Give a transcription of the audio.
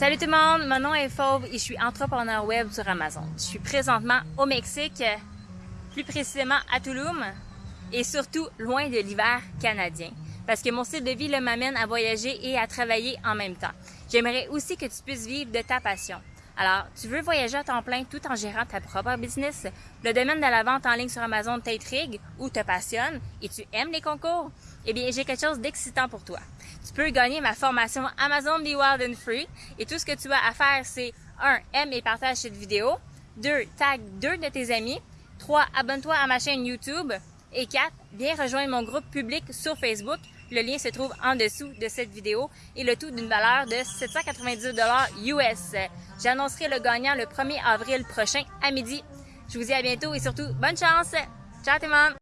Salut tout le monde, mon nom est Fauve et je suis entrepreneur web sur Amazon. Je suis présentement au Mexique, plus précisément à Tulum et surtout loin de l'hiver canadien parce que mon style de vie m'amène à voyager et à travailler en même temps. J'aimerais aussi que tu puisses vivre de ta passion. Alors, tu veux voyager à temps plein tout en gérant ta propre business? Le domaine de la vente en ligne sur Amazon t'intrigue ou te passionne et tu aimes les concours? Eh bien, j'ai quelque chose d'excitant pour toi. Tu peux gagner ma formation Amazon Be Wild and Free et tout ce que tu as à faire, c'est 1. Aime et partage cette vidéo. 2. Tag deux de tes amis. 3. Abonne-toi à ma chaîne YouTube. Et 4. Viens rejoindre mon groupe public sur Facebook. Le lien se trouve en dessous de cette vidéo et le tout d'une valeur de 798 US. J'annoncerai le gagnant le 1er avril prochain à midi. Je vous dis à bientôt et surtout, bonne chance! Ciao tout le monde!